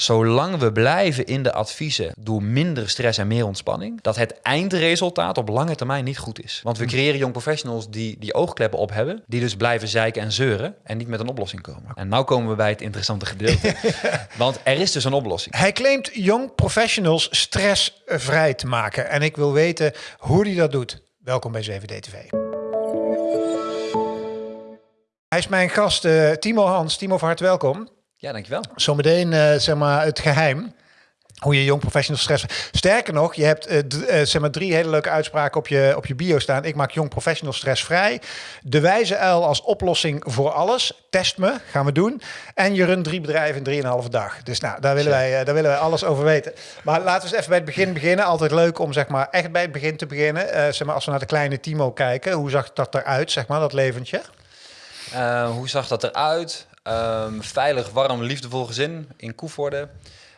Zolang we blijven in de adviezen door minder stress en meer ontspanning, dat het eindresultaat op lange termijn niet goed is. Want we Hm. creëren jong professionals die die oogkleppen op hebben, die dus blijven zeiken en zeuren en niet met een oplossing komen. En nu komen we bij het interessante gedeelte. Want er is dus een oplossing. Hij claimt young professionals stressvrij te maken. En ik wil weten hoe hij dat doet. Welkom bij 7D-TV. Hij is mijn gast eh, Timo Hans. Timo, van harte welkom. Ja, dankjewel. Zometeen eh, zeg maar het geheim. Hoe je jong professional stress. Sterker nog, je hebt eh, zeg maar drie hele leuke uitspraken op je, op je bio staan. Ik maak jong professional stressvrij. De wijze uil als oplossing voor alles. Test me, gaan we doen. En je runt drie bedrijven in drieënhalve dag. Dus nou, daar willen, wij, daar willen wij alles over weten. Maar laten we eens even bij het begin beginnen. Altijd leuk om zeg maar echt bij het begin te beginnen. Zeg maar, als we naar de kleine Timo kijken, hoe zag dat eruit, zeg maar, dat leventje? Hoe zag dat eruit? Ehm, veilig, warm, liefdevol gezin in Koevoorde.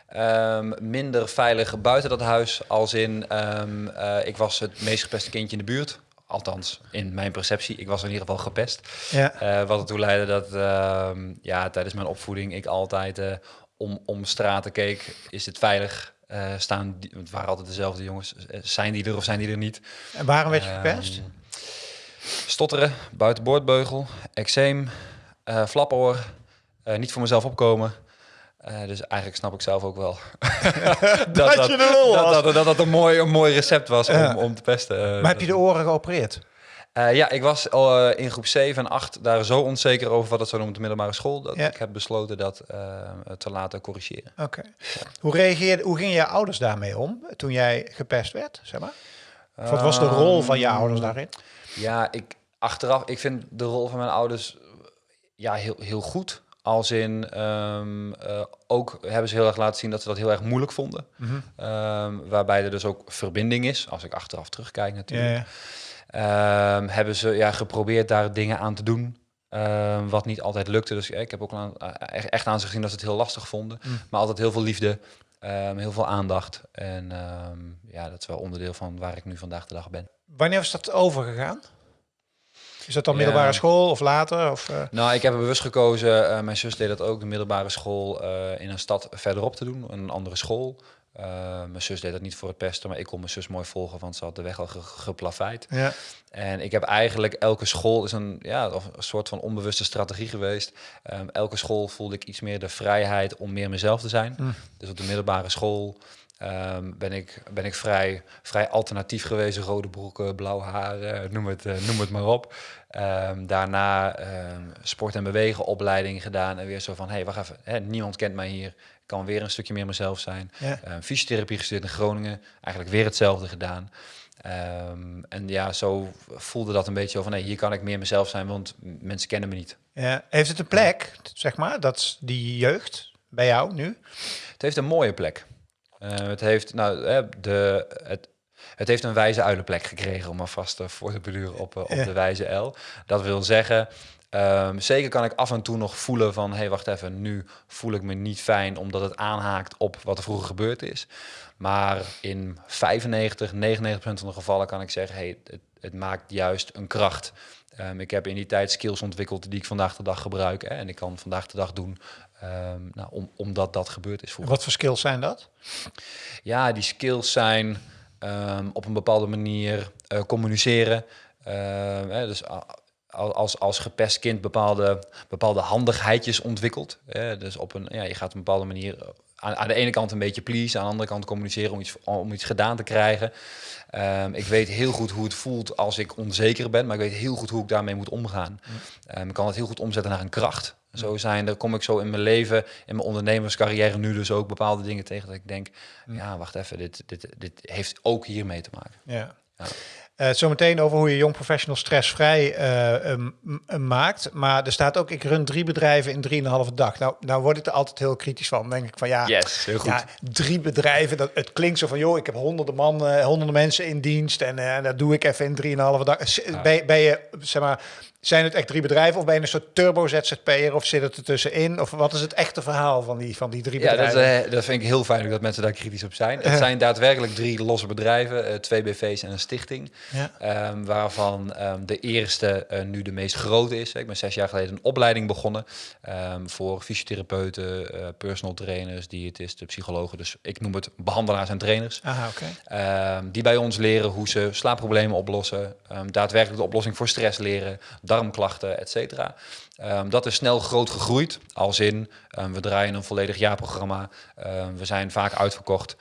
Ehm, minder veilig buiten dat huis, als in ehm, eh, ik was het meest gepeste kindje in de buurt. Althans, in mijn perceptie. Ik was in ieder geval gepest. Ja. Eh, wat ertoe leidde dat ja, tijdens mijn opvoeding ik altijd eh, om, om straten keek. Is het veilig? Staan die, het waren altijd dezelfde jongens. Zijn die er of zijn die er niet? En waarom werd je gepest? Stotteren, buitenboordbeugel, eczeem, flapoor, niet voor mezelf opkomen. Eh, dus eigenlijk snap ik zelf ook wel Dat je de lul dat, dat, dat, dat een mooi, een mooi recept was Ja. om, om te pesten. Eh, Maar heb je de oren geopereerd? eh, ja, ik was al eh, in groep 7 en 8 daar zo onzeker over wat het zou doen op de middelbare school, dat Ja. ik heb besloten dat eh, te laten corrigeren. Oké. Hoe, reageerde, hoe gingen je ouders daarmee om toen jij gepest werd? Zeg maar? Of wat was de rol van je Ehm, ouders daarin? Ja, ik achteraf, ik vind de rol van mijn ouders ja, heel, heel goed. Als in, ehm, eh, ook hebben ze heel erg laten zien dat ze dat heel erg moeilijk vonden. Mhm. Ehm, waarbij er dus ook verbinding is, als ik achteraf terugkijk Ja, natuurlijk. ja. Ehm, hebben ze ja, geprobeerd daar dingen aan te doen. wat niet altijd lukte. Dus ja, ik heb ook aan, eh, echt- aan ze gezien dat ze het heel lastig vonden. Mm. Maar altijd heel veel liefde, heel veel aandacht. En ja, dat is wel onderdeel van waar ik nu vandaag de dag ben. Wanneer is dat overgegaan? Is dat dan Ja. middelbare school of later? Of, eh, Nou, ik heb er bewust gekozen. eh, mijn zus deed dat ook, de middelbare school eh, in een stad verderop te doen, een andere school. Mijn zus deed dat niet voor het pesten, maar ik kon mijn zus mooi volgen, want ze had de weg al ge geplaveid. ja. En ik heb eigenlijk elke school is een, ja, of een soort van onbewuste strategie geweest. Ehm, elke school voelde ik iets meer de vrijheid om meer mezelf te zijn. Mm. Dus op de middelbare school ehm, ben ik, ben ik vrij, vrij alternatief geweest. Rode broeken, blauw haar, eh, noem, het, eh, noem het maar op. Ehm, daarna ehm, sport en bewegen opleiding gedaan. En weer zo van, hé, hey, wacht even. Hè, niemand kent mij hier. Ik kan weer een stukje meer mezelf zijn. Ja. Fysiotherapie gestudeerd in Groningen. Eigenlijk weer hetzelfde gedaan. En ja, zo voelde dat een beetje zo van, nee, hier kan ik meer mezelf zijn, want mensen kennen me niet. Ja. Heeft het een plek, zeg maar, dat die jeugd bij jou nu? Het heeft een mooie plek. Eh, het heeft, nou, eh, de, het, het heeft een wijze uilenplek gekregen, om alvast uh, voor te beduren op, op Ja. de wijze L. Dat wil zeggen, ehm, zeker kan ik af en toe nog voelen van, hé, hey, wacht even, nu voel ik me niet fijn, omdat het aanhaakt op wat er vroeger gebeurd is. Maar in 95, 99% van de gevallen kan ik zeggen, hey, het, het maakt juist een kracht. Um, ik heb in die tijd skills ontwikkeld die ik vandaag de dag gebruik. Hè, en ik kan vandaag de dag doen um, nou, om, omdat dat gebeurd is. Wat voor skills zijn dat? Ja, die skills zijn um, op een bepaalde manier uh, communiceren. Uh, hè, dus als, als gepest kind bepaalde, bepaalde handigheidjes ontwikkelt. Hè, dus op een, ja, je gaat op een bepaalde manier aan, aan de ene kant een beetje please, aan de andere kant communiceren om iets, om iets gedaan te krijgen. Um, ik weet heel goed hoe het voelt als ik onzeker ben, maar ik weet heel goed hoe ik daarmee moet omgaan. Um, ik kan het heel goed omzetten naar een kracht. Zo zijn er, kom ik zo in mijn leven, in mijn ondernemerscarrière nu dus ook bepaalde dingen tegen dat ik denk, ja, wacht even, dit, dit, dit heeft ook hiermee te maken. Ja. ja. Uh, Zometeen over hoe je jong professional stressvrij uh, um, um, maakt. Maar er staat ook, ik run drie bedrijven in drieënhalve dag. Nou, nou word ik er altijd heel kritisch van. Dan denk ik van ja, yes, heel goed. ja drie bedrijven. Dat, het klinkt zo van, joh, ik heb honderden man, uh, honderden mensen in dienst. En uh, dat doe ik even in drieënhalve dag. Ja. Ben, ben, je, zeg maar, Zijn het echt drie bedrijven of ben je een soort turbo-ZZP'er of zit het er tussenin? Of wat is het echte verhaal van die, van die drie Ja, dat, bedrijven? eh, dat vind ik heel fijn dat mensen daar kritisch op zijn. Het zijn daadwerkelijk drie losse bedrijven, eh, twee BV's en een stichting. Ja. Ehm, waarvan ehm, de eerste eh, nu de meest grote is. Ik ben zes jaar geleden een opleiding begonnen ehm, voor fysiotherapeuten, personal trainers, diëtisten, psychologen. Dus ik noem het behandelaars en trainers. Aha, die bij ons leren hoe ze slaapproblemen oplossen, daadwerkelijk de oplossing voor stress leren, darmklachten, et cetera. Ehm, dat is snel groot gegroeid, als in ehm, we draaien een volledig jaarprogramma, Ehm, we zijn vaak uitverkocht,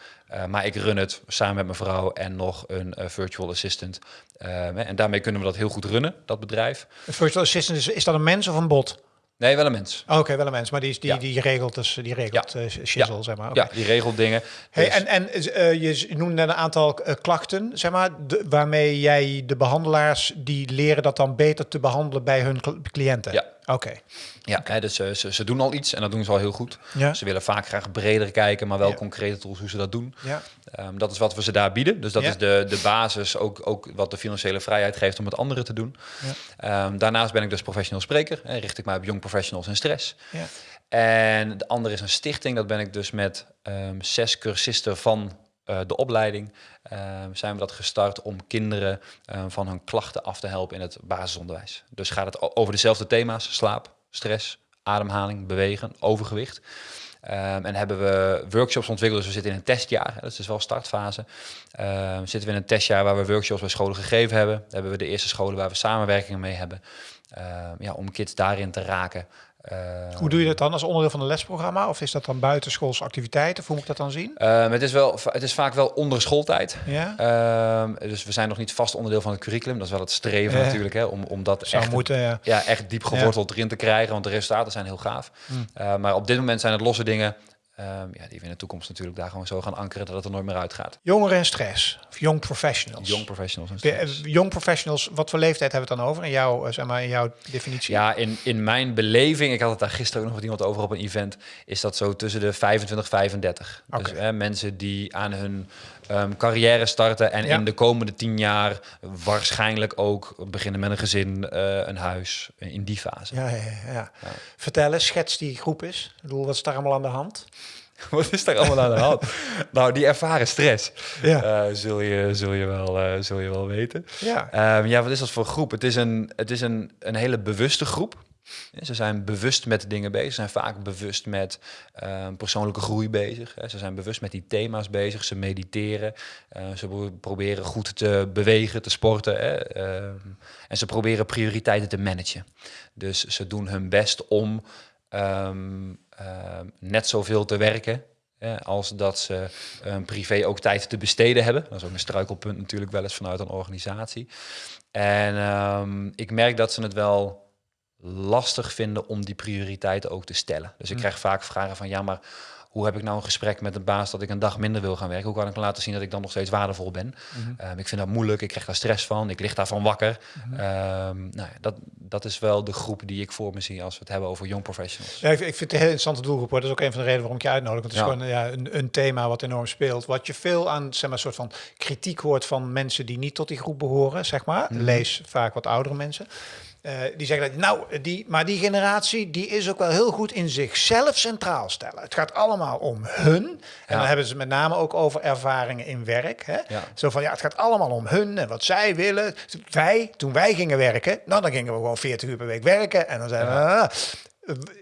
maar ik run het samen met mijn vrouw en nog een eh, virtual assistant. En daarmee kunnen we dat heel goed runnen, dat bedrijf. Een virtual assistant, is, is dat een mens of een bot? Nee, wel een mens. Oh, Oké, wel een mens, maar die, die, Ja. die regelt dus die regelt eh, shizzle, zeg maar. Ja, die regelt dingen. Hey, Dus- en en eh, je z- noemde net een aantal eh, klachten, zeg maar, de- waarmee jij de behandelaars die leren dat dan beter te behandelen bij hun cl- cliënten. Ja. Oké. Ja, hè, dus eh, ze, ze doen al iets en dat doen ze al heel goed. Ja. Ze willen vaak graag breder kijken, maar wel Ja. concrete tools hoe ze dat doen. Ja. Ehm, dat is wat we ze daar bieden. Dus dat Ja. is de, de basis, ook, ook wat de financiële vrijheid geeft om het anderen te doen. Ja. Ehm, daarnaast ben ik dus professional spreker. Hè, richt ik mij op jong professionals en stress. Ja. En de andere is een stichting. Dat ben ik dus met ehm, zes cursisten van eh, de opleiding. ehm, zijn we dat gestart om kinderen ehm, van hun klachten af te helpen in het basisonderwijs. Dus gaat het over dezelfde thema's: slaap, stress, ademhaling, bewegen, overgewicht. Ehm, en hebben we workshops ontwikkeld. Dus we zitten in een testjaar. Dat is dus wel startfase. Ehm, zitten we in een testjaar waar we workshops bij scholen gegeven hebben. hebben we de eerste scholen waar we samenwerkingen mee hebben. Ehm, ja, om kids daarin te raken. Ehm, Hoe doe je dat dan als onderdeel van een lesprogramma? Of is dat dan buitenschoolse activiteiten? Of hoe moet ik dat dan zien? Ehm, het, is wel, het is vaak wel onder schooltijd. Ja, Ehm, dus we zijn nog niet vast onderdeel van het curriculum. Dat is wel het streven natuurlijk, hè, om, om dat zou echt, moeten. Ja. ja, echt diep geworteld erin te krijgen. Want de resultaten zijn heel gaaf. Hmm. Eh, maar op dit moment zijn het losse dingen ehm, ja, die we in de toekomst natuurlijk daar gewoon zo gaan ankeren dat het er nooit meer uitgaat. Jongeren en stress. Of young professionals. Young professionals en stress. eh, Young professionals, wat voor leeftijd hebben we het dan over? In jouw, eh, zeg maar, in jouw definitie? Ja, in, in mijn beleving, ik had het daar gisteren ook nog met iemand over op een event, is dat zo tussen de 25 35. Dus hè, mensen die aan hun ehm, carrière starten en Ja. in de komende tien jaar waarschijnlijk ook beginnen met een gezin, eh, een huis, eh, in die fase. Ja, ja, ja, ja. Vertel eens, schets die groep is. Ik bedoel, wat is daar allemaal aan de hand? Wat is daar allemaal aan de hand? nou, die ervaren stress, Ja. eh, zul, je, zul, je wel, zul je wel weten. Ja. Ehm, ja, wat is dat voor groep? Het is een, het is een, een hele bewuste groep. Ze zijn bewust met dingen bezig. Ze zijn vaak bewust met ehm, persoonlijke groei bezig. Ze zijn bewust met die thema's bezig. Ze mediteren. Eh, ze pro- proberen goed te bewegen, te sporten. Hè. Ehm, en ze proberen prioriteiten te managen. Dus ze doen hun best om ehm, net zoveel te werken. als dat ze privé ook tijd te besteden hebben. Dat is ook een struikelpunt natuurlijk wel eens vanuit een organisatie. En ik merk dat ze het wel lastig vinden om die prioriteiten ook te stellen. Dus ik Mm. krijg vaak vragen van ja, maar hoe heb ik nou een gesprek met een baas dat ik een dag minder wil gaan werken? Hoe kan ik laten zien dat ik dan nog steeds waardevol ben? Mhm. Ehm, ik vind dat moeilijk, ik krijg daar stress van, ik lig daarvan wakker. Mhm. Ehm, nou ja, dat, dat is wel de groep die ik voor me zie als we het hebben over young professionals. Ja, ik, ik vind het een heel interessante doelgroep. Hoor. Dat is ook een van de redenen waarom ik je uitnodig. Want het is Ja. gewoon ja, een, een thema wat enorm speelt. Wat je veel aan zeg maar, soort van kritiek hoort van mensen die niet tot die groep behoren, zeg maar. Mhm. Lees vaak wat oudere mensen. Eh, die zeggen dat, nou, die, maar die generatie die is ook wel heel goed in zichzelf centraal stellen. Het gaat allemaal om hun. En Ja. dan hebben ze het met name ook over ervaringen in werk. Hè? Ja. Zo van, ja, het gaat allemaal om hun en wat zij willen. Wij, toen wij gingen werken, nou, dan gingen we gewoon 40 uur per week werken. En dan zeiden we, ah,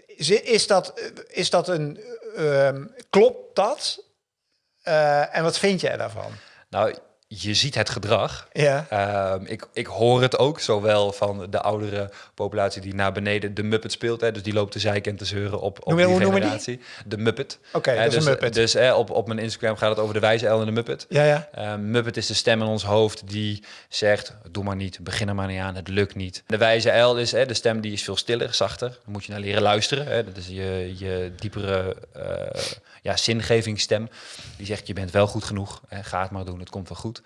is- is dat, is dat een, ehm, klopt dat? Eh, en wat vind jij daarvan? Nou, je ziet het gedrag. Ja, Ehm, ik, ik hoor het ook, zowel van de oudere populatie die naar beneden de Muppet speelt. Hè, dus die loopt te zeiken en te zeuren op, op Noem je- die noemen die? generatie. De Muppet. oké, dus Muppet. dus op, op mijn Instagram gaat het over de wijze El en de Muppet. ja, ja. Ehm, Muppet is de stem in ons hoofd die zegt, doe maar niet, begin er maar niet aan, het lukt niet. De wijze L is hè, de stem die is veel stiller, zachter. Dan moet je naar leren luisteren. Hè. Dat is je, je diepere eh, ja, zingevingsstem. Die zegt, je bent wel goed genoeg, hè, ga het maar doen, het komt wel goed.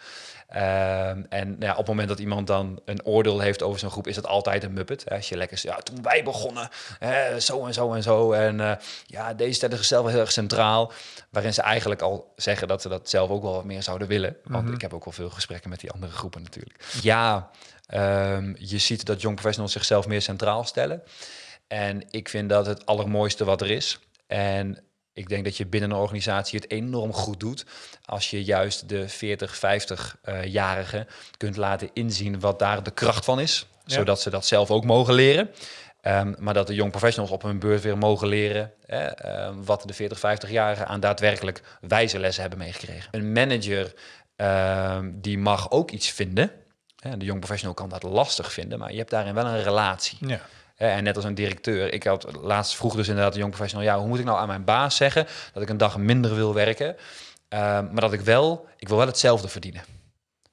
Ehm, en nou ja, op het moment dat iemand dan een oordeel heeft over zo'n groep, is dat altijd een muppet. Als je lekker ja, toen wij begonnen, hè, zo en zo en zo. En uh, ja, deze stellen zichzelf heel erg centraal. Waarin ze eigenlijk al zeggen dat ze dat zelf ook wel wat meer zouden willen. Want Mhm. ik heb ook wel veel gesprekken met die andere groepen natuurlijk. Ja, ehm, je ziet dat young professionals zichzelf meer centraal stellen. En ik vind dat het allermooiste wat er is. En ik denk dat je binnen een organisatie het enorm goed doet als je juist de 40, 50-jarigen kunt laten inzien wat daar de kracht van is, Ja. zodat ze dat zelf ook mogen leren. Ehm, maar dat de young professionals op hun beurt weer mogen leren hè, ehm, wat de 40, 50-jarigen aan daadwerkelijk wijze lessen hebben meegekregen. Een manager ehm, die mag ook iets vinden. Hè, de young professional kan dat lastig vinden, maar je hebt daarin wel een relatie. Ja. En net als een directeur. Ik had laatst vroeg dus inderdaad een jong professional. Ja, hoe moet ik nou aan mijn baas zeggen dat ik een dag minder wil werken, Ehm, maar dat ik wel, ik wil wel hetzelfde verdienen.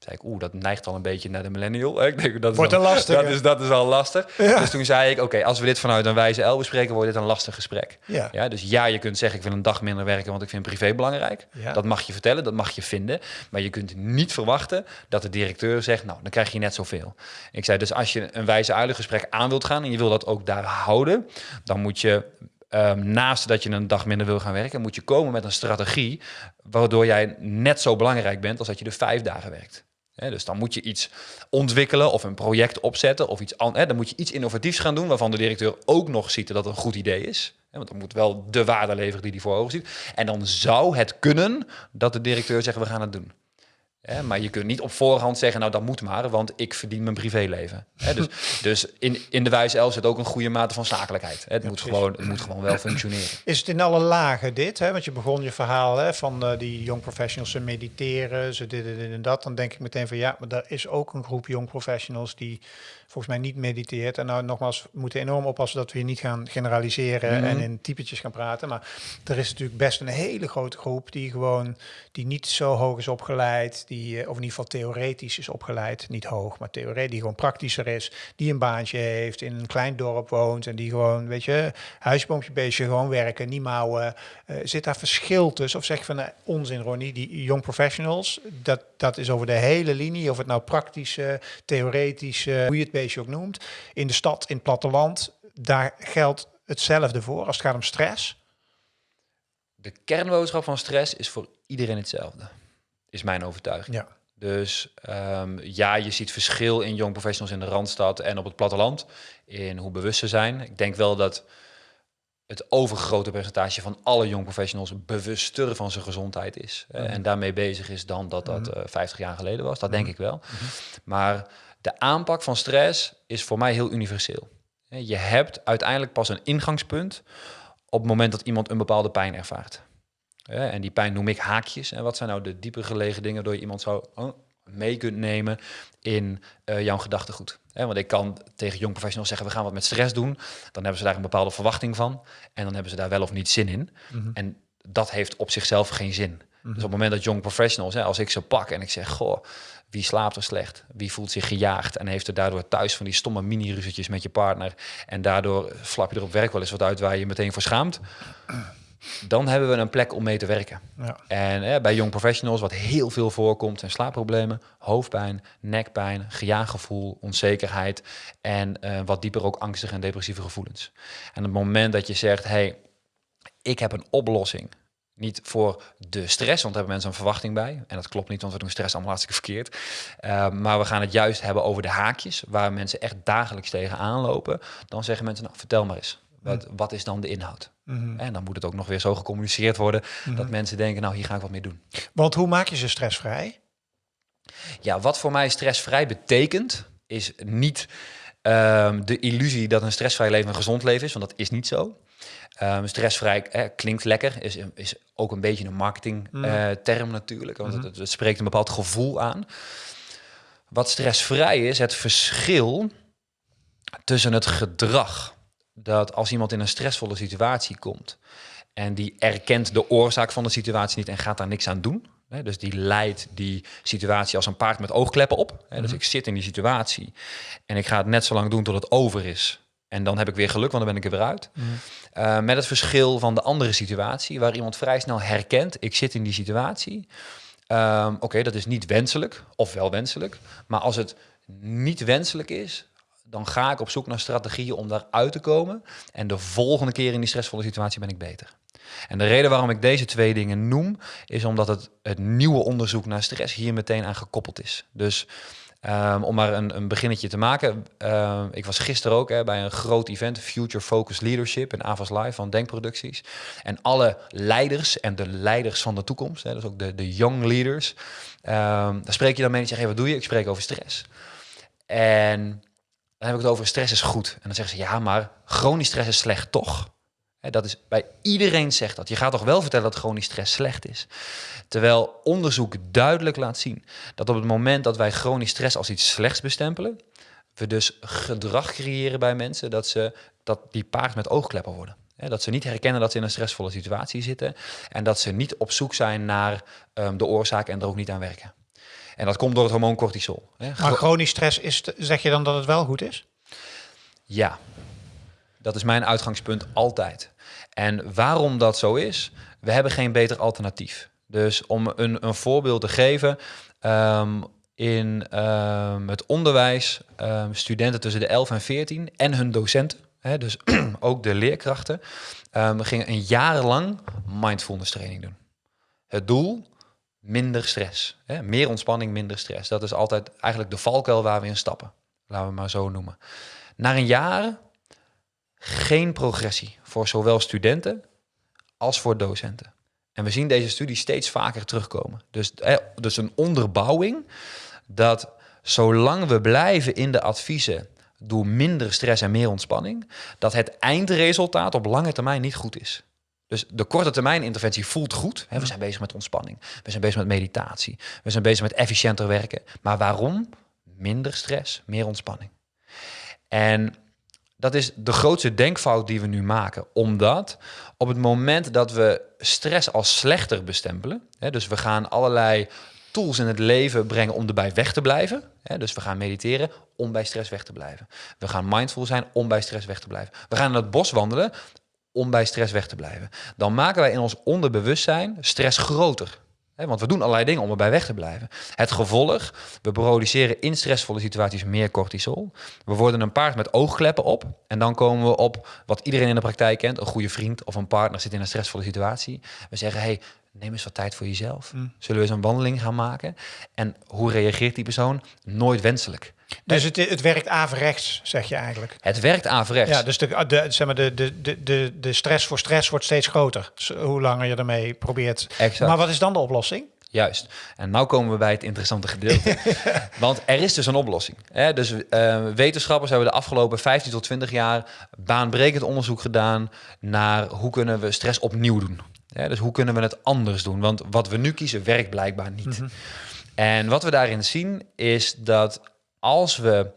Zei ik, oeh, dat neigt al een beetje naar de millennial. Ik denk dat is Wordt al- lastig, Dat is, dat is al lastig. Ja. Dus toen zei ik, oké, als we dit vanuit een wijze L bespreken, wordt dit een lastig gesprek. Ja. Ja, dus ja, je kunt zeggen, ik wil een dag minder werken, want ik vind privé belangrijk. Ja. Dat mag je vertellen, dat mag je vinden. Maar je kunt niet verwachten dat de directeur zegt, nou, dan krijg je net zoveel. Ik zei, dus als je een wijze uilengesprek aan wilt gaan en je wil dat ook daar houden, dan moet je ehm, naast dat je een dag minder wil gaan werken, moet je komen met een strategie waardoor jij net zo belangrijk bent als dat je de vijf dagen werkt. Dus dan moet je iets ontwikkelen of een project opzetten of iets anders. Dan moet je iets innovatiefs gaan doen waarvan de directeur ook nog ziet dat het een goed idee is. Want dan moet wel de waarde leveren die hij voor ogen ziet. En dan zou het kunnen dat de directeur zegt we gaan het doen. Hè, maar je kunt niet op voorhand zeggen, nou dat moet maar, want ik verdien mijn privéleven. Hè, dus dus in, in de wijze L zit ook een goede mate van zakelijkheid. Hè, het, moet precies. gewoon, het moet gewoon wel functioneren. Is het in alle lagen dit? Hè? Want je begon je verhaal hè, van eh, die young professionals, ze mediteren, ze dit en dit en dat. Dan denk ik meteen van ja, maar er is ook een groep young professionals die volgens mij niet mediteert. En nou nogmaals, we moeten enorm oppassen dat we hier niet gaan generaliseren Mhm. en in typetjes gaan praten. Maar er is natuurlijk best een hele grote groep die gewoon, die niet zo hoog is opgeleid, die, eh, of in ieder geval theoretisch is opgeleid. Niet hoog, maar theoretisch, die gewoon praktischer is, die een baantje heeft, in een klein dorp woont en die gewoon, weet je, huisboompje beestje, gewoon werken, niet mouwen. Eh, zit daar verschil tussen? Of zeg van, nou, onzin Ronnie, die young professionals, dat, dat is over de hele linie, of het nou praktische, theoretische, hoe je het beestje ook noemt, in de stad, in het platteland, daar geldt hetzelfde voor als het gaat om stress. De kernboodschap van stress is voor iedereen hetzelfde, is mijn overtuiging. Ja. Dus ehm, ja, je ziet verschil in young professionals in de Randstad en op het platteland, in hoe bewust ze zijn. Ik denk wel dat het overgrote percentage van alle young professionals bewuster van zijn gezondheid is. Mhm. En daarmee bezig is dan dat dat Mhm. eh, 50 jaar geleden was. Dat denk Mhm. ik wel. Maar de aanpak van stress is voor mij heel universeel. Je hebt uiteindelijk pas een ingangspunt op het moment dat iemand een bepaalde pijn ervaart. En die pijn noem ik haakjes. En wat zijn nou de dieper gelegen dingen door je iemand zo oh, mee kunt nemen in eh, jouw gedachtegoed? Want ik kan tegen jong professionals zeggen, we gaan wat met stress doen. Dan hebben ze daar een bepaalde verwachting van. En dan hebben ze daar wel of niet zin in. Mhm. En dat heeft op zichzelf geen zin. Dus op het moment dat young professionals, hè, als ik ze pak en ik zeg, goh, wie slaapt er slecht? Wie voelt zich gejaagd en heeft er daardoor thuis van die stomme mini-ruzietjes met je partner en daardoor flap je er op werk wel eens wat uit waar je je meteen voor schaamt? Dan hebben we een plek om mee te werken. Ja. En hè, bij young professionals, wat heel veel voorkomt, zijn slaapproblemen, hoofdpijn, nekpijn, gejaaggevoel, onzekerheid en eh, wat dieper ook angstige en depressieve gevoelens. En op het moment dat je zegt, hey, ik heb een oplossing. Niet voor de stress, want daar hebben mensen een verwachting bij. En dat klopt niet, want we doen stress allemaal hartstikke verkeerd. Uh, maar we gaan het juist hebben over de haakjes, waar mensen echt dagelijks tegen aanlopen. Dan zeggen mensen, nou, vertel maar eens. Wat, wat is dan de inhoud? Mhm. En dan moet het ook nog weer zo gecommuniceerd worden Mhm. dat mensen denken, nou hier ga ik wat mee doen. Want hoe maak je ze stressvrij? Ja, wat voor mij stressvrij betekent, is niet um, de illusie dat een stressvrij leven een gezond leven is, want dat is niet zo. Um, stressvrij eh, klinkt lekker, is, is ook een beetje een marketingterm uh, term natuurlijk, want Mhm. het, het spreekt een bepaald gevoel aan. Wat stressvrij is, het verschil tussen het gedrag dat als iemand in een stressvolle situatie komt en die erkent de oorzaak van de situatie niet en gaat daar niks aan doen. Hè, dus die leidt die situatie als een paard met oogkleppen op. Hè, dus Mhm. ik zit in die situatie en ik ga het net zo lang doen tot het over is. En dan heb ik weer geluk, want dan ben ik er weer uit. Mhm. Uh, met het verschil van de andere situatie, waar iemand vrij snel herkent, ik zit in die situatie. Ehm, Oké, dat is niet wenselijk, of wel wenselijk. Maar als het niet wenselijk is, dan ga ik op zoek naar strategieën om daaruit te komen. En de volgende keer in die stressvolle situatie ben ik beter. En de reden waarom ik deze twee dingen noem, is omdat het, het nieuwe onderzoek naar stress hier meteen aan gekoppeld is. Dus um, om maar een, een beginnetje te maken. Um, ik was gisteren ook hè, bij een groot event, Future Focus Leadership in Avas Live van Denkproducties. En alle leiders en de leiders van de toekomst, hè, dus ook de, de young leaders, um, daar spreek je dan mee en zeg je, hey, wat doe je? Ik spreek over stress. En dan heb ik het over stress is goed. En dan zeggen ze, ja, maar chronisch stress is slecht, toch? Dat is bij iedereen zegt dat. Je gaat toch wel vertellen dat chronisch stress slecht is. Terwijl onderzoek duidelijk laat zien dat op het moment dat wij chronisch stress als iets slechts bestempelen, we dus gedrag creëren bij mensen dat ze dat die paard met oogkleppen worden. Dat ze niet herkennen dat ze in een stressvolle situatie zitten en dat ze niet op zoek zijn naar um, de oorzaak en er ook niet aan werken. En dat komt door het hormoon cortisol. Maar chronisch stress, is, zeg je dan dat het wel goed is? Ja, dat is mijn uitgangspunt altijd. En waarom dat zo is, we hebben geen beter alternatief. Dus om een, een voorbeeld te geven, um, in um, het onderwijs, um, studenten tussen de 11 en 14 en hun docenten, hè, dus ook de leerkrachten, gingen een jaar lang mindfulness training doen. Het doel, minder stress. Hè? Meer ontspanning, minder stress. Dat is altijd eigenlijk de valkuil waar we in stappen. Laten we maar zo noemen. Na een jaar geen progressie voor zowel studenten als voor docenten. En we zien deze studie steeds vaker terugkomen. Dus, dus een onderbouwing dat zolang we blijven in de adviezen door minder stress en meer ontspanning, dat het eindresultaat op lange termijn niet goed is. Dus de korte termijn interventie voelt goed. We zijn bezig met ontspanning. We zijn bezig met meditatie. We zijn bezig met efficiënter werken. Maar waarom? Minder stress, meer ontspanning. En dat is de grootste denkfout die we nu maken. Omdat op het moment dat we stress als slechter bestempelen, hè, dus we gaan allerlei tools in het leven brengen om erbij weg te blijven. Hè, dus we gaan mediteren om bij stress weg te blijven. We gaan mindful zijn om bij stress weg te blijven. We gaan in het bos wandelen om bij stress weg te blijven. Dan maken wij in ons onderbewustzijn stress groter want we doen allerlei dingen om erbij weg te blijven. Het gevolg, we produceren in stressvolle situaties meer cortisol. We worden een paard met oogkleppen op. En dan komen we op wat iedereen in de praktijk kent. Een goede vriend of een partner zit in een stressvolle situatie. We zeggen, hey, neem eens wat tijd voor jezelf. Mm. Zullen we eens een wandeling gaan maken? En hoe reageert die persoon? Nooit wenselijk. Dus het, het werkt averechts, zeg je eigenlijk? Het werkt averechts. Ja, dus de, de, zeg maar de, de, de, de stress voor stress wordt steeds groter. Hoe langer je ermee probeert. Exact. Maar wat is dan de oplossing? Juist. En nu komen we bij het interessante gedeelte. Want er is dus een oplossing. Hè? Dus uh, wetenschappers hebben de afgelopen 15 tot 20 jaar baanbrekend onderzoek gedaan naar hoe kunnen we stress opnieuw doen. Dus hoe kunnen we het anders doen? Want wat we nu kiezen werkt blijkbaar niet. Mhm. En wat we daarin zien is dat als we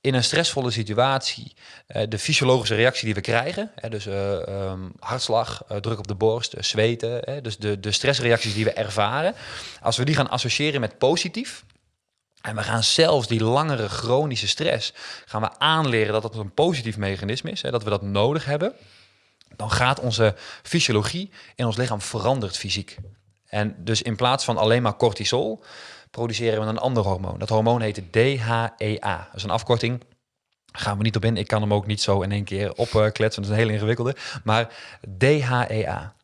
in een stressvolle situatie uh, de fysiologische reactie die we krijgen, hè, dus uh, um, hartslag, uh, druk op de borst, zweten, hè, dus de, de stressreacties die we ervaren, als we die gaan associëren met positief, en we gaan zelfs die langere chronische stress gaan we aanleren dat het een positief mechanisme is, hè, dat we dat nodig hebben, dan gaat onze fysiologie in ons lichaam veranderd fysiek. En dus in plaats van alleen maar cortisol, produceren we een ander hormoon. Dat hormoon heet DHEA. Dat is een afkorting. Gaan we niet op in. Ik kan hem ook niet zo in één keer opkletsen. Dat is een hele ingewikkelde. Maar DHEA.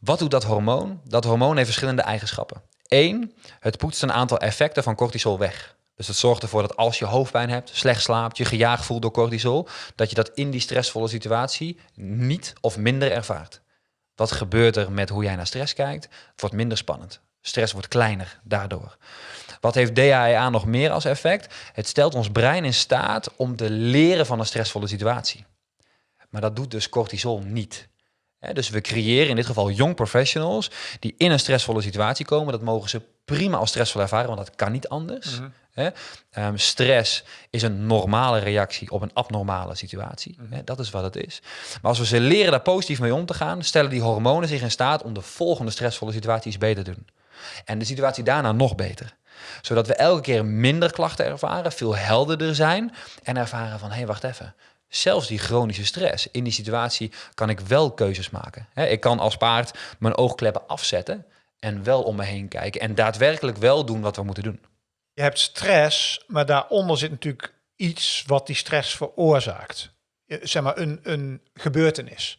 Wat doet dat hormoon? Dat hormoon heeft verschillende eigenschappen. Eén, het poetst een aantal effecten van cortisol weg. Dus het zorgt ervoor dat als je hoofdpijn hebt, slecht slaapt, je gejaagd voelt door cortisol, dat je dat in die stressvolle situatie niet of minder ervaart. Wat gebeurt er met hoe jij naar stress kijkt? Het wordt minder spannend. Stress wordt kleiner daardoor. Wat heeft DHEA nog meer als effect? Het stelt ons brein in staat om te leren van een stressvolle situatie. Maar dat doet dus cortisol niet. dus we creëren in dit geval young professionals die in een stressvolle situatie komen. Dat mogen ze prima als stressvol ervaren, want dat kan niet anders. Mhm. Ehm, stress is een normale reactie op een abnormale situatie. Mhm. dat is wat het is. Maar als we ze leren daar positief mee om te gaan, stellen die hormonen zich in staat om de volgende stressvolle situaties beter te doen. En de situatie daarna nog beter. Zodat we elke keer minder klachten ervaren, veel helderder zijn en ervaren van hé, hey, wacht even. Zelfs die chronische stress, in die situatie kan ik wel keuzes maken. ik kan als paard mijn oogkleppen afzetten en wel om me heen kijken en daadwerkelijk wel doen wat we moeten doen. Je hebt stress, maar daaronder zit natuurlijk iets wat die stress veroorzaakt. Zeg maar een, een gebeurtenis.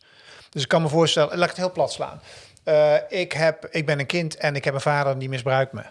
Dus ik kan me voorstellen, laat ik het heel plat slaan. Eh, ik, heb, ik ben een kind en ik heb een vader die misbruikt me.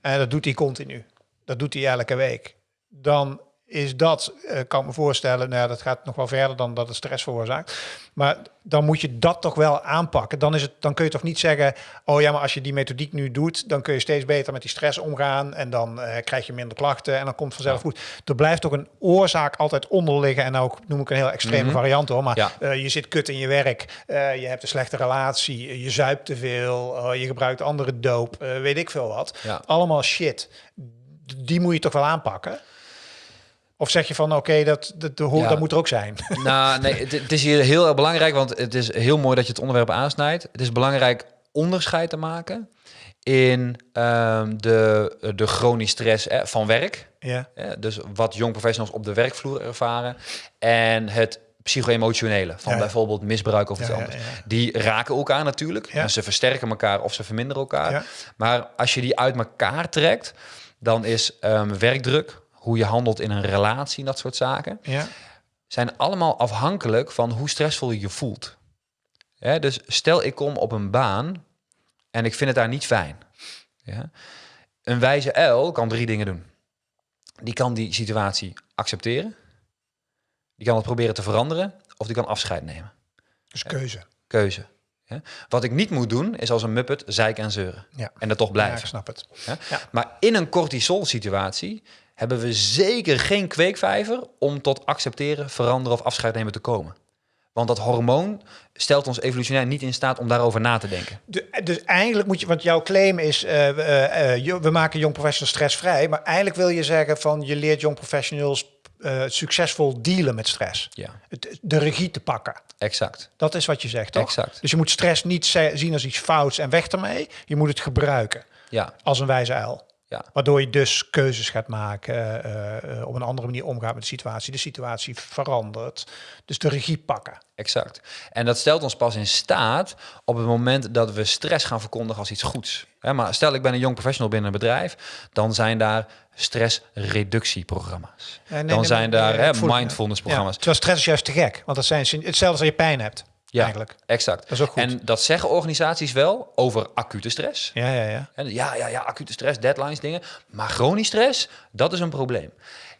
En dat doet hij continu. Dat doet hij elke week. Dan is dat, eh, kan ik me voorstellen, nou ja, dat gaat nog wel verder dan dat het stress veroorzaakt. Maar dan moet je dat toch wel aanpakken. Dan, is het, dan kun je toch niet zeggen, oh ja, maar als je die methodiek nu doet, dan kun je steeds beter met die stress omgaan en dan eh, krijg je minder klachten en dan komt het vanzelf goed. Er blijft toch een oorzaak altijd onder liggen en ook noem ik een heel extreme variant hoor, maar Ja. eh, je zit kut in je werk, je hebt een slechte relatie, je zuipt te veel, eh, je gebruikt andere doop, weet ik veel wat. Ja. Allemaal shit. Die moet je toch wel aanpakken? Of zeg je van, oké, dat, dat, dat, Ja. dat moet er ook zijn? Nou, nee, het, het is hier heel erg belangrijk, want het is heel mooi dat je het onderwerp aansnijdt. Het is belangrijk onderscheid te maken in ehm, de, de chronisch stress eh, van werk. ja, Hè, dus wat jong professionals op de werkvloer ervaren. En het psycho-emotionele van Ja. bijvoorbeeld misbruik of iets Ja, anders. ja. Die raken elkaar natuurlijk. Ja. En ze versterken elkaar of ze verminderen elkaar. Maar als je die uit elkaar trekt, dan is ehm, werkdruk, hoe je handelt in een relatie, dat soort zaken, ja, zijn allemaal afhankelijk van hoe stressvol je je voelt. Hè, dus stel ik kom op een baan en ik vind het daar niet fijn. Ja? Een wijze uil kan drie dingen doen. Die kan die situatie accepteren. Die kan het proberen te veranderen. Of die kan afscheid nemen. dus keuze. Keuze. Ja? Wat ik niet moet doen, is als een muppet zeiken en zeuren. Ja. En dat toch Ja, blijven. ik snap het. Ja? Ja. Maar in een cortisol situatie hebben we zeker geen kweekvijver om tot accepteren, veranderen of afscheid nemen te komen. Want dat hormoon stelt ons evolutionair niet in staat om daarover na te denken. De- dus eigenlijk moet je, want jouw claim is, eh, eh, eh, we maken jong professionals stressvrij, maar eigenlijk wil je zeggen van je leert jong professionals succesvol dealen met stress. Ja, Het, de regie te pakken. exact. Dat is wat je zegt, toch? Exact. Dus je moet stress niet zien als iets fouts en weg ermee. Je moet het gebruiken Ja, als een wijze uil. Ja, Waardoor je dus keuzes gaat maken, eh, op een andere manier omgaat met de situatie. De situatie verandert. Dus de regie pakken. exact. En dat stelt ons pas in staat op het moment dat we stress gaan verkondigen als iets goeds. Hè, maar stel ik ben een jong professional binnen een bedrijf, dan zijn daar stressreductieprogramma's. Nee, nee, dan nee, zijn daar voel- mindfulness Ja, programma's. terwijl stress is juist te gek. Want dat zijn hetzelfde als je pijn hebt. Ja, Eigenlijk. exact. Dat is ook goed. En dat zeggen organisaties wel over acute stress. Ja, ja, ja. En ja, ja, ja, acute stress, deadlines, dingen. Maar chronisch stress, dat is een probleem.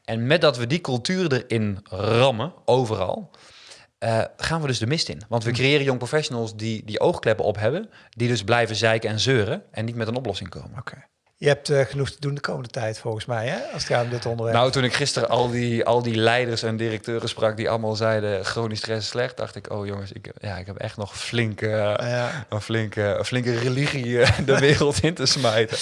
En met dat we die cultuur erin rammen, overal, eh, gaan we dus de mist in. Want we creëren jong professionals die die oogkleppen op hebben, die dus blijven zeiken en zeuren en niet met een oplossing komen. Oké. Je hebt eh, genoeg te doen de komende tijd, volgens mij, hè? Als het gaat om dit onderwerp. Nou, toen ik gisteren al die, al die leiders en directeuren sprak die allemaal zeiden chronisch stress is slecht, dacht ik, oh jongens, ik, ja, ik heb echt nog flinke, ja. een flinke, een flinke religie eh, de wereld in te smijten.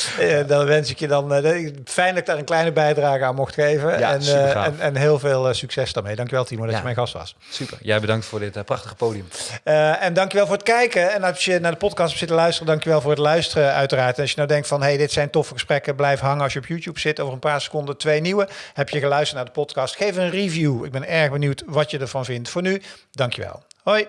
Dan wens ik je dan eh, fijn dat ik daar een kleine bijdrage aan mocht geven. Ja, en, en, en heel veel succes daarmee. Dankjewel, Timo, dat je mijn gast was. Super. Jij bedankt voor dit prachtige podium. En dankjewel voor het kijken. En als je naar de podcast hebt zitten luisteren, dankjewel voor het luisteren uiteraard. En als je nou denkt van, hey, dit zijn gesprekken, blijf hangen als je op YouTube zit. Over een paar seconden twee nieuwe. Heb je geluisterd naar de podcast? Geef een review. Ik ben erg benieuwd wat je ervan vindt. Voor nu, dankjewel. Hoi.